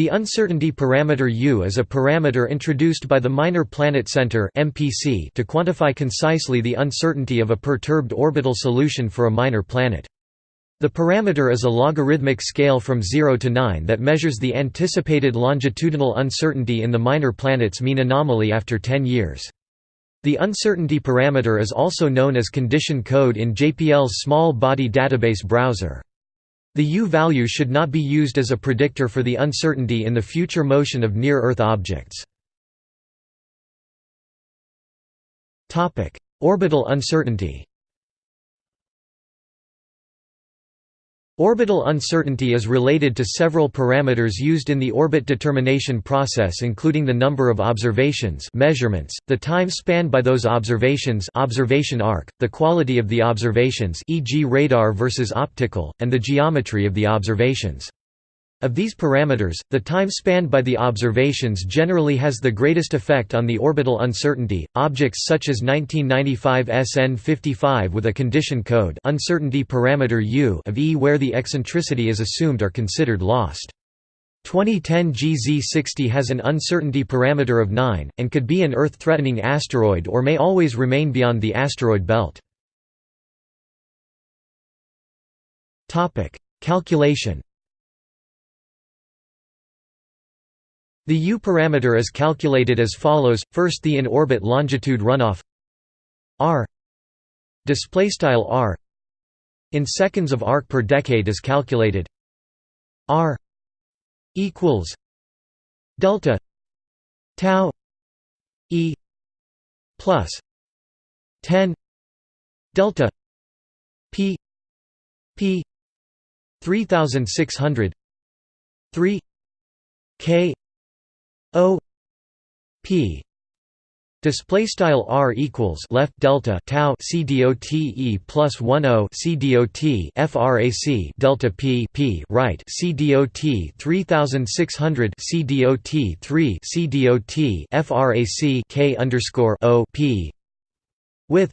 The uncertainty parameter U is a parameter introduced by the Minor Planet Center (MPC) to quantify concisely the uncertainty of a perturbed orbital solution for a minor planet. The parameter is a logarithmic scale from 0 to 9 that measures the anticipated longitudinal uncertainty in the minor planet's mean anomaly after 10 years. The uncertainty parameter is also known as condition code in JPL's small body database browser. The U value should not be used as a predictor for the uncertainty in the future motion of near-Earth objects. Orbital uncertainty Orbital uncertainty is related to several parameters used in the orbit determination process including the number of observations measurements, the time spanned by those observations observation arc, the quality of the observations e.g. radar versus optical, and the geometry of the observations. Of these parameters, the time spanned by the observations generally has the greatest effect on the orbital uncertainty. Objects such as 1995 SN 55 with a condition code uncertainty parameter U of E where the eccentricity is assumed are considered lost. 2010 GZ60 has an uncertainty parameter of 9, and could be an Earth-threatening asteroid or may always remain beyond the asteroid belt. Calculation The U parameter is calculated as follows: first the in-orbit longitude runoff r displaystyle r in seconds of arc per decade is calculated r equals delta tau e plus 10 delta p p 3600 3 k O P Display style r equals left delta tau c e plus one o c frac delta p p right c dot three thousand six hundred c dot three c dot frac k underscore o p with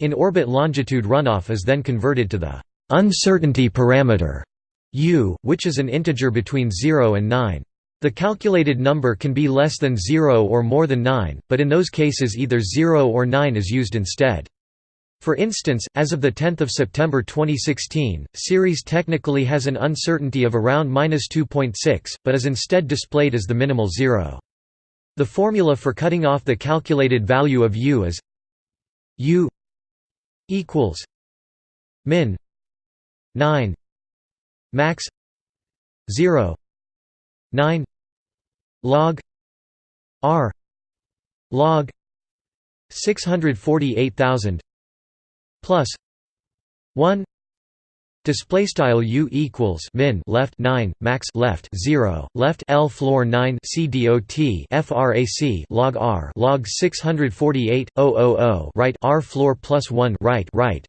in orbit longitude runoff is then converted to the uncertainty parameter u, which is an integer between zero and nine. The calculated number can be less than 0 or more than 9, but in those cases either 0 or 9 is used instead. For instance, as of 10 September 2016, Ceres technically has an uncertainty of around 2.6, but is instead displayed as the minimal zero. The formula for cutting off the calculated value of u is u equals min 9 max 0 9 log r log 648000 plus 1 Display style u equals min left 9 max left 0 left l floor 9 c dot frac log r log 648000 right r floor plus 1 right right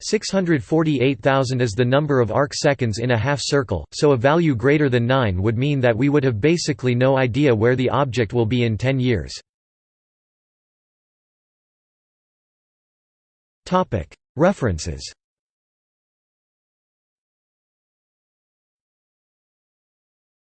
648,000 is the number of arc seconds in a half circle, so a value greater than 9 would mean that we would have basically no idea where the object will be in 10 years. References